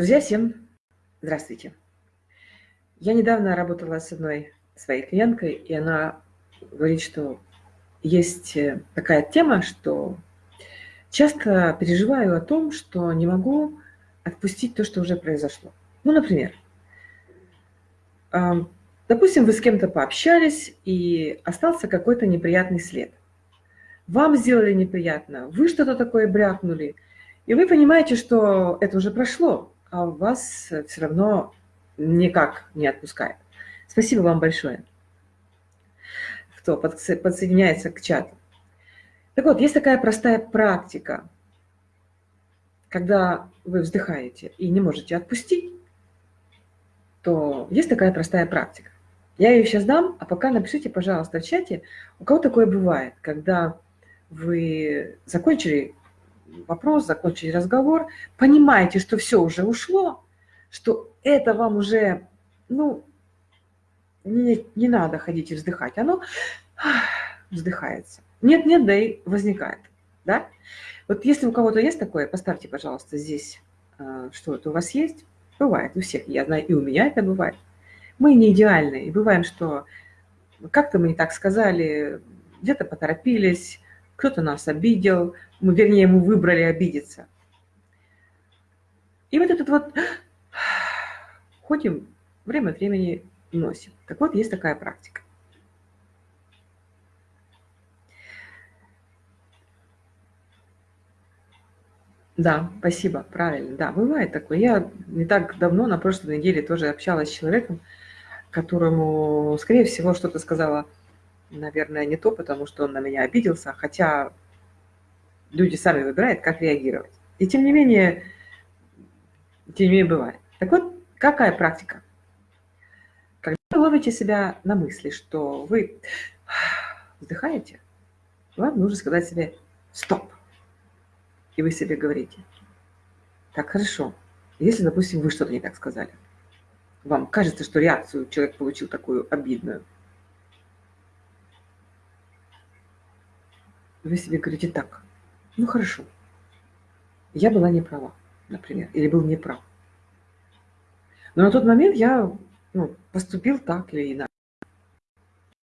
Друзья, всем здравствуйте. Я недавно работала с одной своей клиенткой, и она говорит, что есть э, такая тема, что часто переживаю о том, что не могу отпустить то, что уже произошло. Ну, например, допустим, вы с кем-то пообщались, и остался какой-то неприятный след. Вам сделали неприятно, вы что-то такое брякнули, и вы понимаете, что это уже прошло, а вас все равно никак не отпускает. Спасибо вам большое, кто подсоединяется к чату. Так вот, есть такая простая практика, когда вы вздыхаете и не можете отпустить, то есть такая простая практика. Я ее сейчас дам, а пока напишите, пожалуйста, в чате, у кого такое бывает, когда вы закончили вопрос, закончили разговор, понимаете, что все уже ушло, что это вам уже, ну, не, не надо ходить и вздыхать, оно вздыхается. Нет-нет, да и возникает, да? Вот если у кого-то есть такое, поставьте, пожалуйста, здесь, э, что это у вас есть. Бывает у всех, я знаю, и у меня это бывает. Мы не идеальны, и бываем, что как-то мы не так сказали, где-то поторопились, кто-то нас обидел, мы, вернее, мы выбрали обидеться. И вот этот вот ходим, время от времени носим. Так вот, есть такая практика. Да, спасибо, правильно. Да, бывает такое. Я не так давно, на прошлой неделе, тоже общалась с человеком, которому, скорее всего, что-то сказала, наверное, не то, потому что он на меня обиделся, хотя люди сами выбирают, как реагировать. И тем не менее, тем не менее бывает. Так вот, какая практика? Когда вы ловите себя на мысли, что вы вздыхаете, вам нужно сказать себе «стоп». И вы себе говорите «так, хорошо». Если, допустим, вы что-то не так сказали, вам кажется, что реакцию человек получил такую обидную, вы себе говорите так, ну хорошо, я была не права, например, или был неправ. Но на тот момент я ну, поступил так или иначе.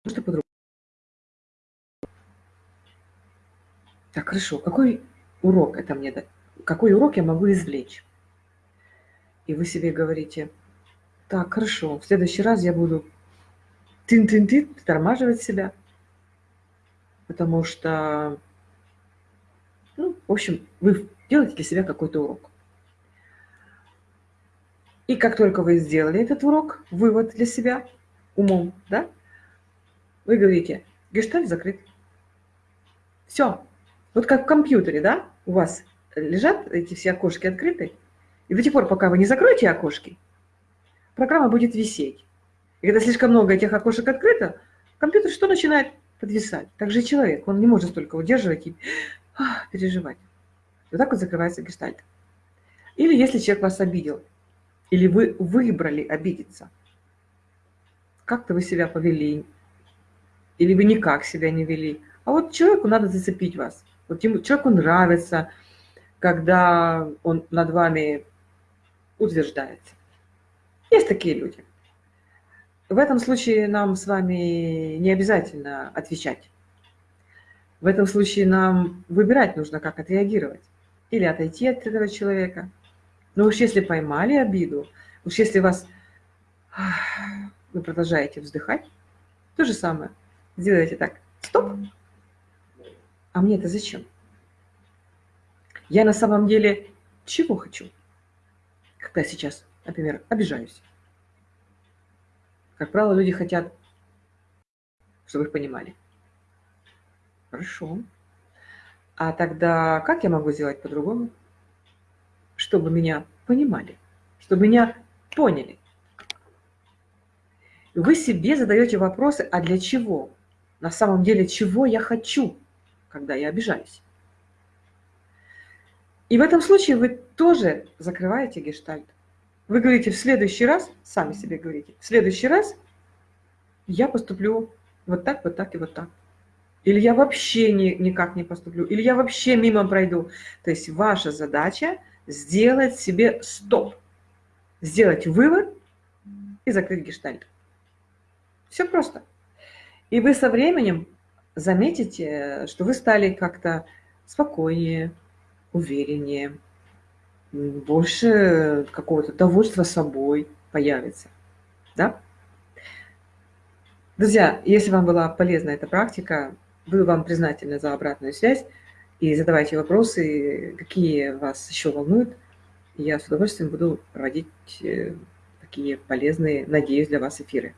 Что по-другому. Так, хорошо, какой урок это мне дать? Какой урок я могу извлечь? И вы себе говорите, так, хорошо, в следующий раз я буду тын-тын-тын, тормаживать себя, потому что, ну, в общем, вы делаете для себя какой-то урок. И как только вы сделали этот урок, вывод для себя умом, да, вы говорите, гештальт закрыт. Все. Вот как в компьютере, да, у вас лежат эти все окошки открыты, и до тех пор, пока вы не закроете окошки, программа будет висеть. И когда слишком много этих окошек открыто, компьютер что начинает? Подвисать. Так же и человек, он не может столько удерживать и ах, переживать. Вот так вот закрывается гештальт. Или если человек вас обидел, или вы выбрали обидеться, как-то вы себя повели, или вы никак себя не вели. А вот человеку надо зацепить вас. Вот ему, человеку нравится, когда он над вами утверждается. Есть такие люди. В этом случае нам с вами не обязательно отвечать. В этом случае нам выбирать нужно, как отреагировать. Или отойти от этого человека. Но уж если поймали обиду, уж если вас вы продолжаете вздыхать, то же самое. Сделайте так. Стоп. А мне это зачем? Я на самом деле чего хочу? Когда сейчас например, обижаюсь. Как правило, люди хотят, чтобы их понимали. Хорошо. А тогда как я могу сделать по-другому? Чтобы меня понимали, чтобы меня поняли. Вы себе задаете вопросы, а для чего? На самом деле, чего я хочу, когда я обижаюсь? И в этом случае вы тоже закрываете гештальт. Вы говорите, в следующий раз, сами себе говорите, в следующий раз я поступлю вот так, вот так и вот так. Или я вообще ни, никак не поступлю, или я вообще мимо пройду. То есть ваша задача сделать себе стоп. сделать вывод и закрыть гештальт. Все просто. И вы со временем заметите, что вы стали как-то спокойнее, увереннее, больше какого-то довольства собой появится. Да? Друзья, если вам была полезна эта практика, буду вам признательна за обратную связь и задавайте вопросы, какие вас еще волнуют. Я с удовольствием буду проводить э, такие полезные, надеюсь, для вас эфиры.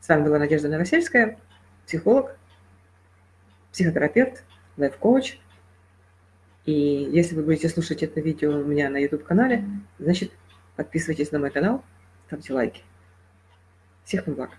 С вами была Надежда Новосельская, психолог, психотерапевт, лайф-коуч. И если вы будете слушать это видео у меня на YouTube-канале, значит, подписывайтесь на мой канал, ставьте лайки. Всех вам благ!